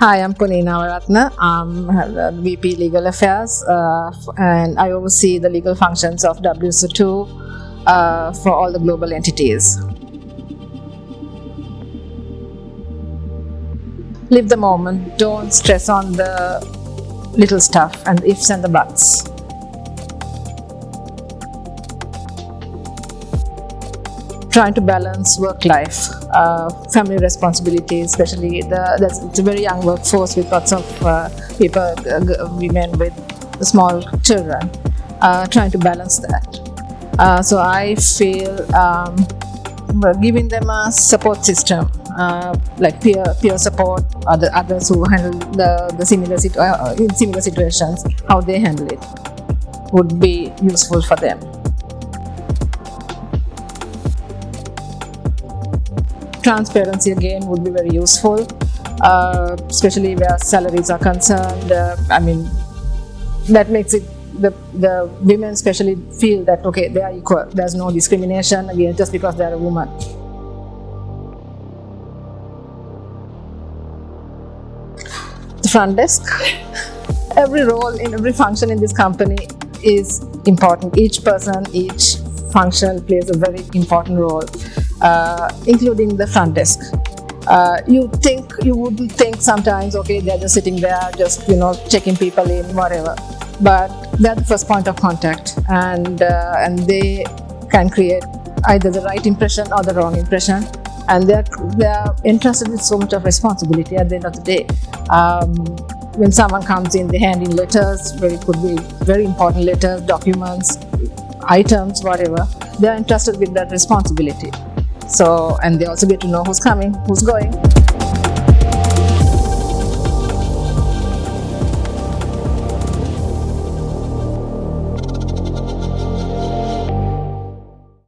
Hi, I'm Puni Navaratna. I'm uh, VP Legal Affairs uh, and I oversee the legal functions of WSO2 uh, for all the global entities. Live the moment, don't stress on the little stuff and the ifs and the buts. Trying to balance work life, uh, family responsibilities, especially the it's a very young workforce with lots of uh, people, uh, women with small children, uh, trying to balance that. Uh, so I feel um, giving them a support system, uh, like peer peer support, other others who handle the, the similar situ in similar situations, how they handle it would be useful for them. Transparency again would be very useful, uh, especially where salaries are concerned. Uh, I mean, that makes it the, the women especially feel that okay, they are equal. There's no discrimination again just because they are a woman. The front desk. Every role in every function in this company is important. Each person, each function plays a very important role uh, including the front desk. Uh, you think you wouldn't think sometimes okay they're just sitting there just you know checking people in whatever. But they're the first point of contact and uh, and they can create either the right impression or the wrong impression. And they're they're entrusted with so much of responsibility at the end of the day. Um, when someone comes in they hand in letters very could be very important letters documents items whatever. They're entrusted with that responsibility so, and they also get to know who's coming, who's going.